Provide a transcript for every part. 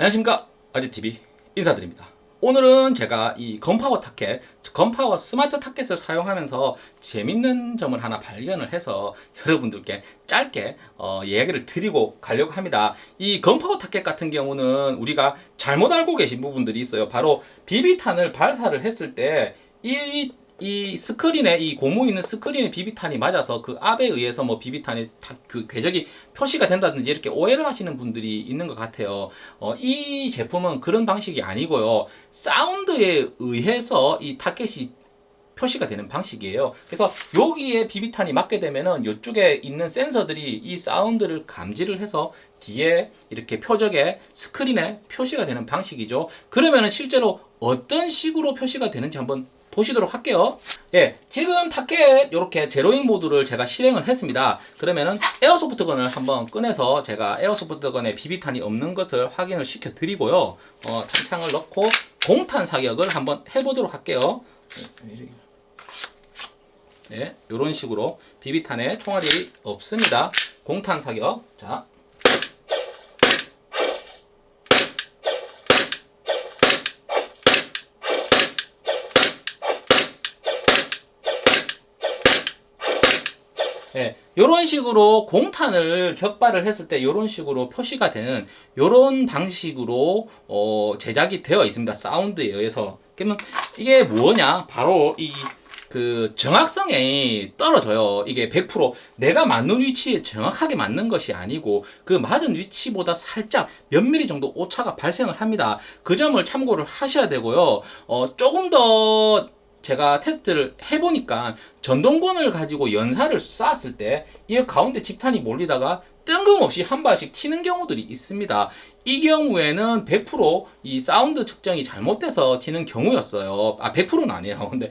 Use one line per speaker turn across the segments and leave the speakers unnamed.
안녕하십니까. 아지TV 인사드립니다. 오늘은 제가 이 건파워 타켓 건파워 스마트 타켓을 사용하면서 재밌는 점을 하나 발견을 해서 여러분들께 짧게 어, 이야기를 드리고 가려고 합니다. 이 건파워 타켓 같은 경우는 우리가 잘못 알고 계신 부분들이 있어요. 바로 비비탄을 발사를 했을 때 이 이 스크린에 이 고무 있는 스크린에 비비탄이 맞아서 그 압에 의해서 뭐 비비탄이 그 궤적이 표시가 된다든지 이렇게 오해를 하시는 분들이 있는 것 같아요. 어, 이 제품은 그런 방식이 아니고요. 사운드에 의해서 이 타켓이 표시가 되는 방식이에요. 그래서 여기에 비비탄이 맞게 되면은 이쪽에 있는 센서들이 이 사운드를 감지를 해서 뒤에 이렇게 표적에 스크린에 표시가 되는 방식이죠. 그러면은 실제로 어떤 식으로 표시가 되는지 한번 보시도록 할게요. 예, 지금 타켓 이렇게 제로잉 모드를 제가 실행을 했습니다. 그러면은 에어소프트건을 한번 꺼내서 제가 에어소프트건에 비비탄이 없는 것을 확인을 시켜 드리고요. 어, 탄창을 넣고 공탄 사격을 한번 해보도록 할게요. 예, 이런 식으로 비비탄에 총알이 없습니다. 공탄 사격. 자 예, 이런 식으로 공탄을 격발을 했을 때 이런 식으로 표시가 되는 이런 방식으로 어, 제작이 되어 있습니다. 사운드에 의해서. 그러면 이게 뭐냐? 바로 이 그 정확성이 떨어져요. 이게 100% 내가 맞는 위치에 정확하게 맞는 것이 아니고 그 맞은 위치보다 살짝 몇 미리 정도 오차가 발생을 합니다. 그 점을 참고를 하셔야 되고요. 어, 조금 더 제가 테스트를 해보니까 전동권을 가지고 연사를 쐈을 때 이 가운데 집탄이 몰리다가 뜬금없이 한 발씩 튀는 경우들이 있습니다. 이 경우에는 100%이 사운드 측정이 잘못돼서 튀는 경우였어요. 아 100%는 아니에요. 근데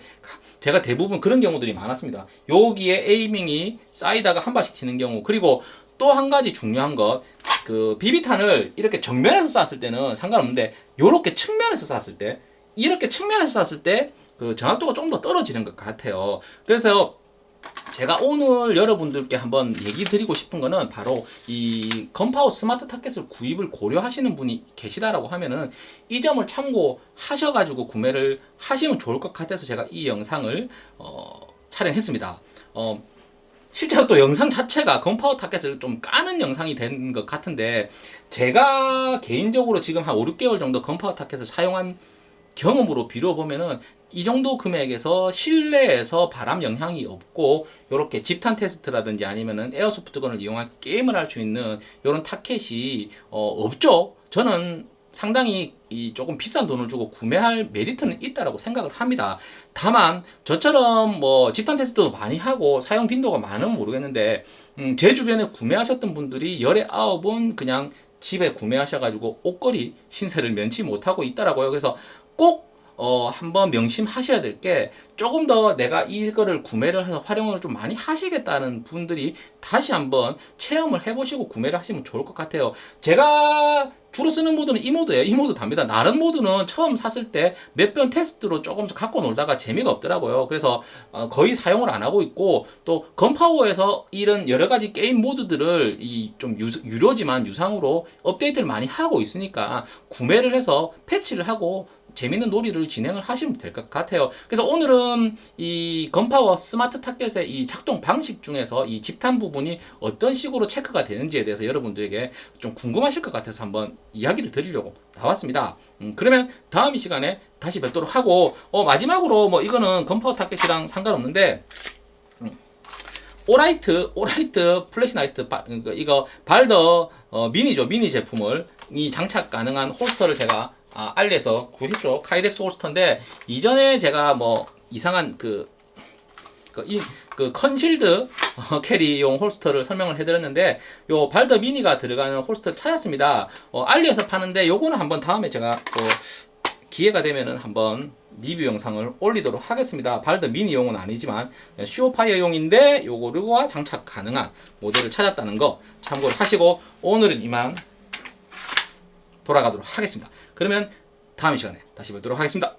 제가 대부분 그런 경우들이 많았습니다. 여기에 에이밍이 쌓이다가 한 발씩 튀는 경우 그리고 또 한 가지 중요한 것 그 비비탄을 이렇게 정면에서 쐈을 때는 상관없는데 이렇게 측면에서 쐈을 때 이렇게 측면에서 쐈을 때 그 정확도가 좀 더 떨어지는 것 같아요. 그래서 제가 오늘 여러분들께 한번 얘기 드리고 싶은 거는 바로 이 건파워 스마트 타켓을 구입을 고려하시는 분이 계시다라고 하면은 이 점을 참고하셔 가지고 구매를 하시면 좋을 것 같아서 제가 이 영상을 어, 촬영했습니다. 어, 실제로 또 영상 자체가 건파워 타켓을 좀 까는 영상이 된 것 같은데 제가 개인적으로 지금 한 5, 6개월 정도 건파워 타켓을 사용한 경험으로 비춰 보면은 이 정도 금액에서 실내에서 바람 영향이 없고 이렇게 집탄 테스트라든지 아니면은 airsoft gun을 이용한 게임을 할 수 있는 이런 타켓이 어, 없죠. 저는 상당히 이 조금 비싼 돈을 주고 구매할 메리트는 있다라고 생각을 합니다. 다만 저처럼 뭐 집탄 테스트도 많이 하고 사용 빈도가 많으면 모르겠는데 음, 제 주변에 구매하셨던 분들이 열에 아홉은 그냥 집에 구매하셔가지고 옷걸이 신세를 면치 못하고 있다라고요. 그래서 꼭 어, 한번 명심하셔야 될 게 조금 더 내가 이거를 구매를 해서 활용을 좀 많이 하시겠다는 분들이 다시 한번 체험을 해보시고 구매를 하시면 좋을 것 같아요. 제가 주로 쓰는 모드는 이 모드예요. 이 모드 답니다. 다른 모드는 처음 샀을 때 몇 번 테스트로 조금 갖고 놀다가 재미가 없더라고요. 그래서 어, 거의 사용을 안 하고 있고 또 건파워에서 이런 여러 가지 게임 모드들을 이 좀 유료지만 유상으로 업데이트를 많이 하고 있으니까 구매를 해서 패치를 하고 재밌는 놀이를 진행을 하시면 될 것 같아요. 그래서 오늘은 이 건파워 스마트 타켓의 이 작동 방식 중에서 이 집탄 부분이 어떤 식으로 체크가 되는지에 대해서 여러분들에게 좀 궁금하실 것 같아서 한번 이야기를 드리려고 나왔습니다. 음, 그러면 다음 이 시간에 다시 뵙도록 하고 어, 마지막으로 뭐 이거는 건파워 타켓이랑 상관없는데 음, Olight Olight flashlight 그 이거 Baldr 어, 미니죠 미니 제품을 이 장착 가능한 holster를 제가 아, 알리에서 구했죠. Kydex holster인데 이전에 제가 뭐 이상한 그, 그, 이, 그 concealed 어, carry용 holster를 설명을 해드렸는데 요 Baldr 미니가 들어가는 holster를 찾았습니다. 어, 알리에서 파는데 요거는 한번 다음에 제가 또 기회가 되면은 한번 리뷰 영상을 올리도록 하겠습니다. 발더 미니용은 아니지만 슈어파이어용인데 요거와 장착 가능한 모델을 찾았다는 거 참고를 하시고 오늘은 이만 돌아가도록 하겠습니다. 그러면 다음 시간에 다시 뵙도록 하겠습니다.